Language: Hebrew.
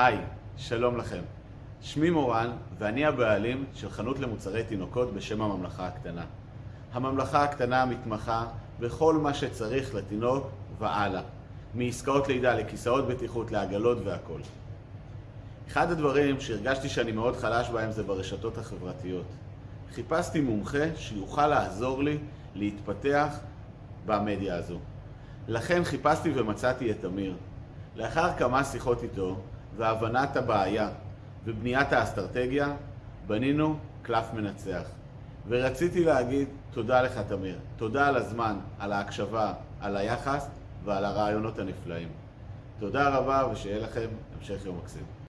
היי, שלום לכם. שמי מורן, ואני הבעלים של חנות למוצרי תינוקות בשם הממלכה הקטנה. הממלכה הקטנה מתמחה בכל מה שצריך לתינוק והלאה. מעסקאות לידה לכיסאות בטיחות, לעגלות והכל. אחד הדברים שהרגשתי שאני מאוד חלש בהם זה ברשתות החברתיות. חיפשתי מומחה שיוכל לעזור לי להתפתח במדיה הזו. לכן חיפשתי ומצאתי את אמיר. לאחר כמה שיחות איתו והבנת הבעיה ובניית האסטרטגיה, בנינו קלף מנצח. ורציתי להגיד תודה לך, תמיר. תודה על הזמן, על ההקשבה, על היחס ועל הרעיונות הנפלאים. תודה רבה ושיהיה לכם המשך יום מקסים.